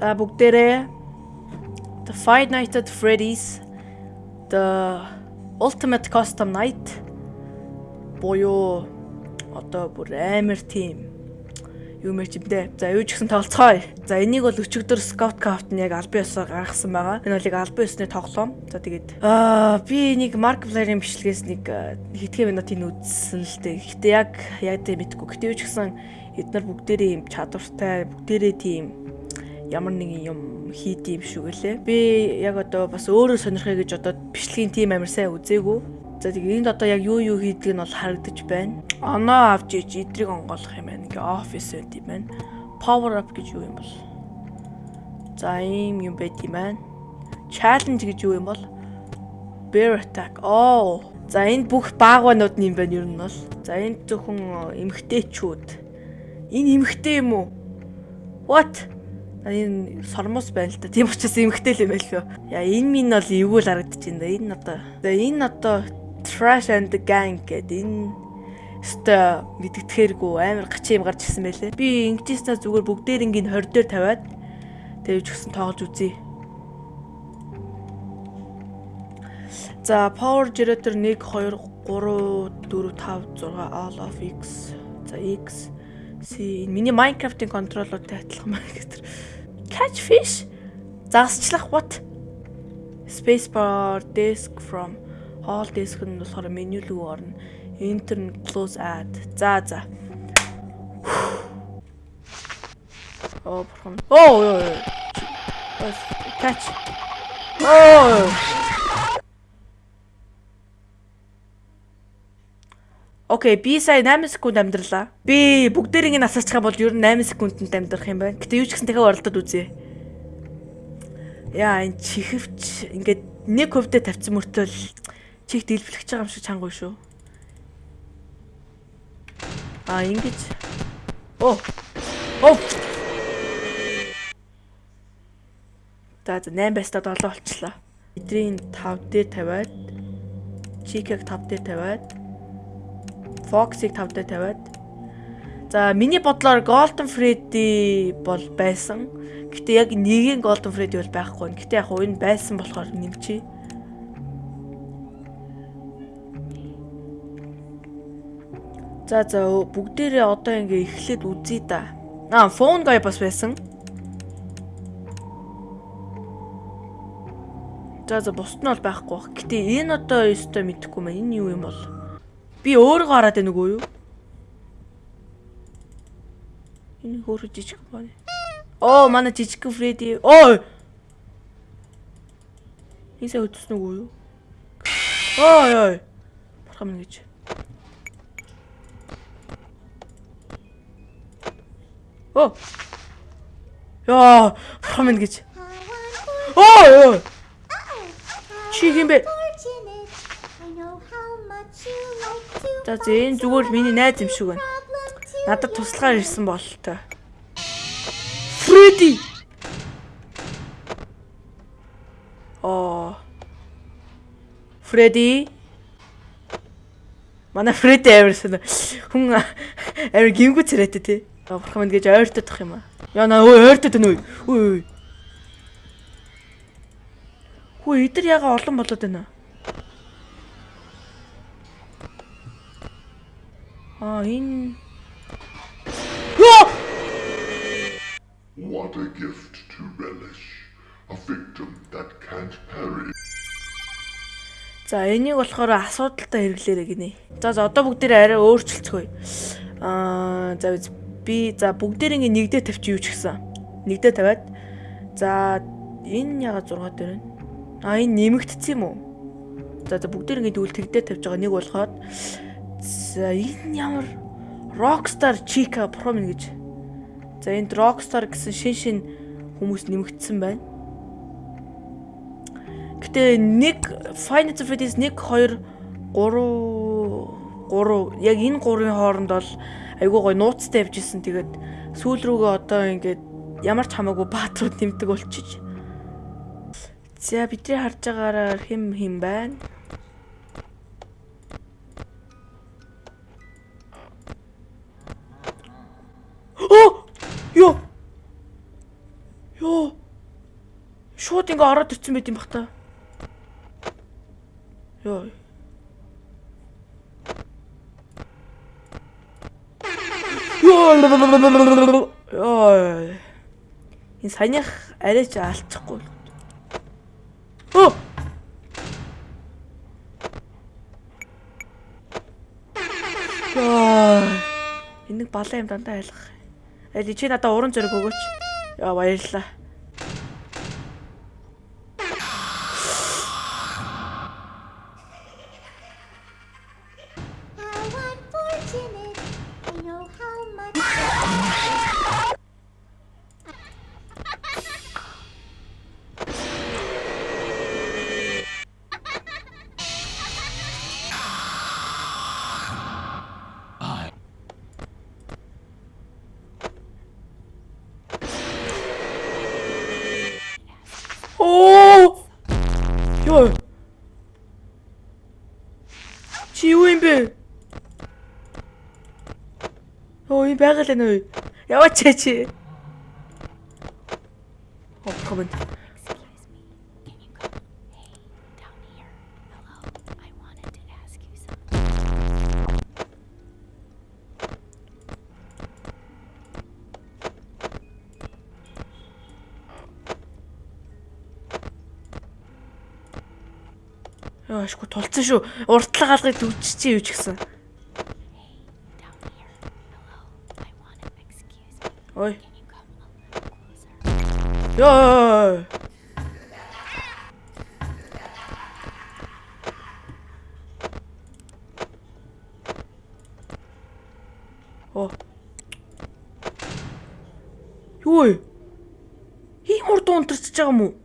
За бүгдээрээ The Five Nights at Freddy's The Ultimate Custom Night боёо одоо бүр амар тийм юу мэр чимдээ. За юу ч гэсэн тоглоцгоё. За энийг бол өчигдөр Scout Craft нь яг албан ёсоор гаргасан байгаа. Энэ бол яг албан ёсны тоглоом. За тэгээд аа би нэг Markiplier-ийн бичлэгээс нэг хитгэн минутын үзсэн л дээ. Гэтэ яг яг тийм мэдгүй. Гэтэ юу ч гэсэн эдгээр бүгдээрээ юм чадвартай, бүгдээрээ тийм ямар нэгэн юм хийд юм шүү гэлээ. Би яг одоо бас өөрөө сонирхъя гэж одоо бичлэгийн тим амар сайн үзээгүй. За тэгээ энд одоо яг юу юу хийдэг нь бол харагдаж байна. Оноо авч иж идрийг онгоолох юм байна. Ингээ офис байт юм байна. Power up гэж юу юм бол? За ийм юм байт юм байна. Challenge гэж юу юм бол? Bear attack. Оо. За энд бүх баагванууд юм байна ер нь бол. За энд зөвхөн эмгтээчүүд. Энэ эмгтээ юм уу? What? Энэ сормос байна л да. Тийм учраас эмгтэй л юм байл юу. Яа энэ минь бол эвгүй л харагдаж байна. Энэ одоо. Энэ одоо Trash and the Gang гэдэг энэ өстө мэдгэтгэхэргүй амар гачин юм гарч ирсэн байлээ. Би ингэжсэн зүгээр бүгдээр ингийн 20 дээр тавиад тэгж өгсөн тоглож үзье. За power generator 1 2 3 4 5 6 all of x. За x C миний Minecraft-ийн контроллуудтай адилхан байна гэдэг. Catch fish. Загасчлах what? Spacebar desk from All disk нь болохоор меню рүү орно. Enter нь close add. За за. Оо бурхан. Оо ёо. Catch. Оо. Окей, би сая 8 секунд амьдралаа. Би бүгдээрийг нь асаачих юм бол ер нь 8 секундэд амьдрах юм байна. Гэтэ юу ч гэсэн дахиад оролдоод үзье. Яа, энэ чихвч ингээд нэг хөвдө тавьсан мөртөө л Чих дэлбэлэх байгаа юм шиг чангуй шүү. А ингэж. Оо. Оо. За за 8 байстаа 7 болчлоо. Эдрийн 5 дээр тавиад Чикийг 5 дээр тавиад Fox-ыг 5 дээр тавиад За миний бодлоор Golden Freddy бол байсан. Гэтэ яг нэгийн Golden Freddy бол байхгүй. Гэтэ яг энэ байсан болохоор нэмчээ. За за бүгдээрээ одоо ингээ эхлээд үзье да. Аа, фон гай бас байсан. За за бусд нь бол байхгүй бах. Гэтэ энэ одоо ёстой мэдэхгүй маа. Энэ юу юм бол? Би өөрөө гараад байна үгүй юу? Энэ хөөрө жижиг байна. Оо, манай жижиг Фредди. Оо. Ийсээ өдсөн үгүй юу? Ой ой. Бурхан минь гэж. Оо. Яа, бурхан минь гэж. Оо ёо. Чи хин За зэн зүгээр миний найз юм шиг байна. Надад туслахаар ирсэн бололтой. Фредди. Оо. Фредди. Манай Фредди авирсан. Хүн авир гимгүү царайтай тий. Бурхан минь гэж ойртодох юм аа. Яа наа өө ойртод уу? Үгүй. Хүү эдэр яга олон болоод байна. Аа энэ What a gift to relish. A victim that can't parry. За энийг болохоор асуудалтай хэрэглээрэй гинэ. За за одоо бүгдээ арай өөрчлөлцгөөе. Аа за би за бүгдээрээ ингээ нэгдээ тавьчих юу ч гэсэн. Нэгдээ тавиад за энэ яга 6 дээр байна. А энэ нэмэгдсэн юм уу? За за бүгдээр ингээ дүүл тэгдээ тавьж байгаа нэг болохоод за энэ ямар Rockstar Chica Pro мэн гэж. За энд Rockstar гэсэн шин шин хүмүүс нэмэгдсэн байна. Гэтэ нэг Final Fantasy 1 2 3 3 яг энэ гурвын хооронд бол айгуу гой нууцтай явж исэн. Тэгээд сүүл рүүгээ одоо ингээд ямар ч хамаагүй баатрууд нэмдэг болчих. За бидний харж байгаагаар хэм хэм байна. Бот ингээ ороод ирсэн байт юм бах та. Йоо. Йоо. Энэ саяных арай ч алчихгүй. Оо. Нэг балан юм дандаа айлах. Аль чи надаа уран зориг өгөөч. Яа баярлалаа. I wanted to ask you something. Яа, ашгүй тулцсан шүү. Уртлага алгыг төвччихээ юу ч гэсэн. Ой. Яа. Оо. Юу вэ? Ийм хурд унтарч байгаа юм уу?